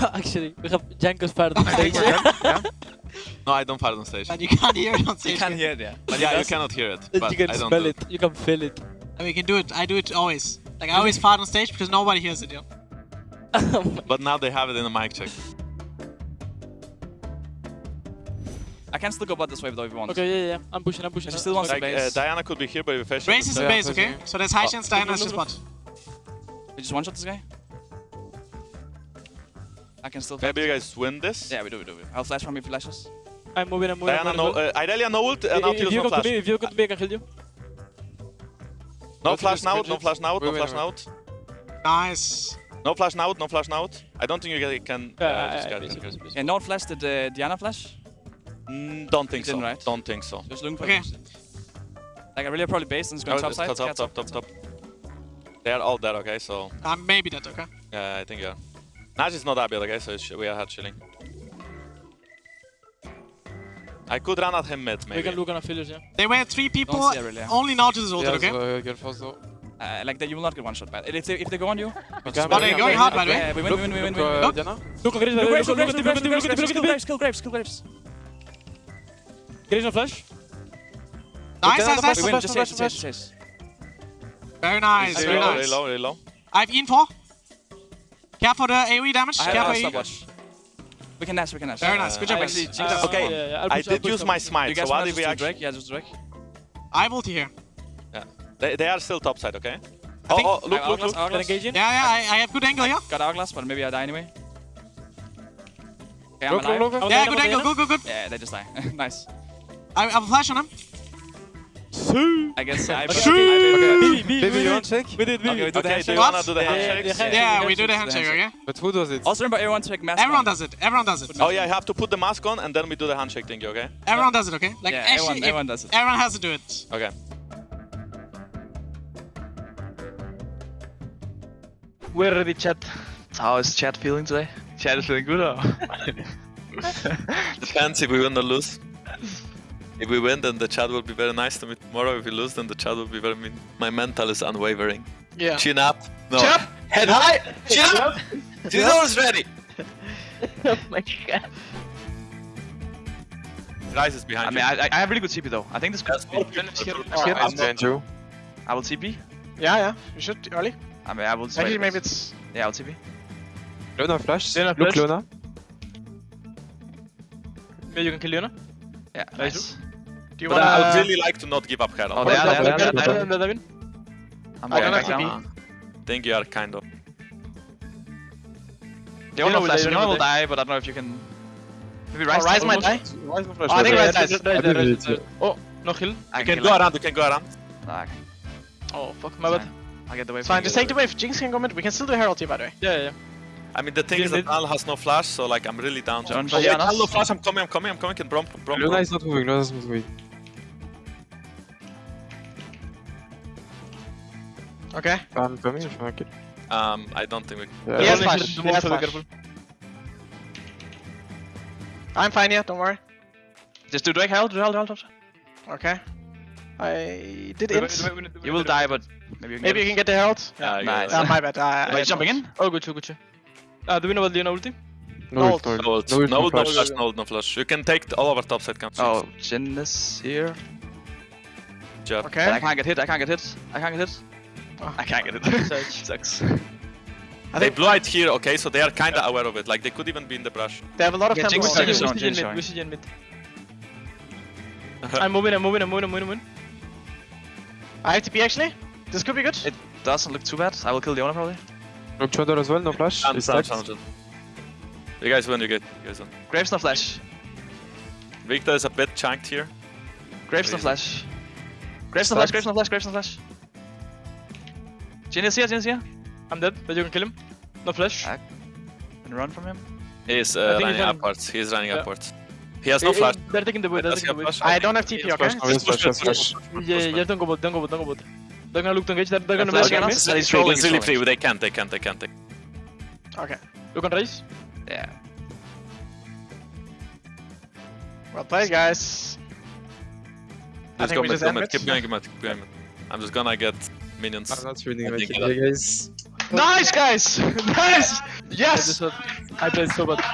Actually, we have Jankos fire on stage. No, I don't fire on stage. But you can't hear it on stage. You can hear it, yeah. But yeah, you cannot hear it. But you can I don't smell do it. You can feel it. And we can do it. I do it always. Like I always fart on stage because nobody hears it, yo. But now they have it in a mic check. I can still go bot this wave though if you want. okay, yeah, yeah. I'm pushing, I'm pushing. She still wants Like, to uh, base. Diana could be here, but if I Race is the base, okay? So there's high Oh, chance Diana is the look, spot. We just one shot this guy. I can still. Maybe you guys win this. Yeah, we do, we do. we do. I'll flash from me flashes. I'm moving, I'm moving. Diana, I'm no, moving. uh, Irelia, no ult, uh, If- Nautilus, if you no flash. to me, if you come to me, I can heal you. No Nautilus flash now, no flash now, no Wait, wait, flash wait. now. Nice. No flash now, no flash now. I don't think you can. Yeah, Uh, please. Yeah, no flash. Did uh, Diana flash? Mm, don't think so. Right? Don't think so. Just looking for Okay. Like I really probably base and it's going Oh, top it's side. top, top, top, top, top. They are all dead, okay? So Uh, maybe that, okay? yeah, I think yeah. Nash is not that bad, okay? So it's, we are hard chilling. I could run at him mid, maybe. We can look on affiliates, yeah. They were three people. see it really. Only Nautilus ulted, Yeah, okay? so, uh, get fast though. Uh, like that, you will not get one shot. But if they, if they go on you, Okay, But they're going hard, by the way. we win, we win, we win, we win. Look, uh, Diana. Look on Graves, Look, look, Graves, look, Graves, look, Graves, look, Graves, look, Graves, look, kill look, Graves, kill Graves, kill Graves. Graves on flash. Nice, Okay, nice, no, nice. We Flash, win, just flash, chase, flash, chase, chase. Very nice, Really very low, nice. really low, really low. I have Info. Care for the AoE damage. I Care for AoE. stopwatch. We can dash, we can dash. Very nice. Good job, guys. Uh, Okay. Yeah, yeah, I'll I push, I'll did use my push. You smite, so guys why did we just do actually... Drake? Yeah, just Drake. I have ulti here. They, they are still topside, okay? I oh, oh, look, I- look, Hourglass, look. Can Hourglass. engage in? Yeah, yeah, I, I have good angle here. Got Hourglass, but maybe I die anyway. Okay, I'm Look, alive. look, look. I'm Yeah, good angle. Good, good, good. Yeah, they just die. nice. I, I have a flash. I guess I... Okay, I- okay. B, B, Baby, B, you B. want check? We did, B. Okay, we do the Okay, do you do the Yeah, handshakes? yeah, Yeah, yeah, we do the handshake, handshake, okay? But who does it? Also remember everyone to make mask Everyone on. does it. Everyone does it. Oh yeah, you have to put the mask on and then we do the handshake thing, okay? Everyone does it, okay? Like Yeah, actually, everyone, everyone does it. everyone has to do it. Okay. We're ready, chat. How is chat feeling today? Chat is feeling good, or? Depends if we win or lose. If we win, then the chat will be very nice to me tomorrow. If we lose, then the chat will be very mean. My mental is unwavering. Yeah. Chin up. No. Chin up. Head high. Chin up. Zero is ready. oh my god. Ryze is behind I mean, you. I, I have really good TP though. I think this could That's be good. finish here. I'm behind you. I will TP. Yeah, yeah. You should early. I mean, I will. Actually, maybe it's. Yeah, I'll TP. Luna flash. Luna Look, flash. Luna. Maybe you can kill Luna. Yeah, nice. Do you But wanna? I would really like to not give up Herald. Oh, they are there. yeah, They are yeah, there. They are there. I'm going don't back have think you are kind of. They all know flash. die, Leona Leona will will die, but I don't know if you can. Maybe Oh, Ryze. Oh, Ryze might die. Ryze no flash. Oh, I think but- Ryze dies. I did it, yeah. Oh, no heal. I You can go around. You can go around. Okay. Oh, fuck, my It's bad. I'll get the wave. It's fine, just take the wave. Jinx can go mid. We can still do Herald here, by the way. Yeah, yeah. I mean, the thing is that Al has no flash, so like I'm really down. John, oh, wait, Diana. Al no flash. I'm coming. I'm coming. I'm coming. Can Braum, Braum, Luna Braum. is not moving. Luna is not moving. Okay. I'm coming if I kill. Um, I don't think we. Yeah. He has flash. He has most, so be flash. I'm fine here, don't worry. Just do Drake Herald, Herald, Herald. Okay. I did Wait, int. wait, wait, wait, You will die, but maybe you can Maybe you get can get the Herald. Yeah, I Nice. Uh, my bad. I, Are I you jumping in? Oh, good, good. Ah, do we know what Leona ulti? No No ult, no ult. No ult. No ult, No no flash. flash. No ult, no flash. You can take all of our topside camps. Oh, Jhin is here. Jeff. But I can't get hit, I can't get hit. I can't get hit. Oh. I can't get hit. Search. Sucks. I They think blew it here, okay, so they are kinda aware of it. Like they could even be in the brush. they have a lot of Yeah, tempo. Jinx on is them. on, We Jinx see mid. We mid. I'm moving, I'm moving, I'm moving, I'm moving, I'm moving. I have TP actually. This could be good. It doesn't look too bad. I will kill Leona probably. Look, Trundle as well, no flash. Sound, He's sound, You guys win, you get, you guys win. Graves no flash. Viktor is a bit chunked here. Graves no flash. Graves no flash, Graves no flash, Graves no flash. Jhin is here, Jhin is here. I'm dead, but you can kill him. No flash. Ah. Can run from him. He is uh, think he's running running- upwards. He is running Yeah. upwards. He has no flash. They're taking the wood, they're taking the have wood. I don't have TP, okay? flash, no, yes, flash, flash. Yeah, yeah, don't go bot, don't go bot, don't go bot. They're gonna look to engage, they're, they're gonna flash mess again, me. He's trolling, It's he's really free. They can't, they can't, they can't. Okay. Look on raise. Yeah. Well played, guys. I Just think go we mid, just go mid. Keep going, keep going, keep going. I'm just gonna get minions. I'm not winning I my think guys. Nice, guys. nice. I Yes. just I played so bad.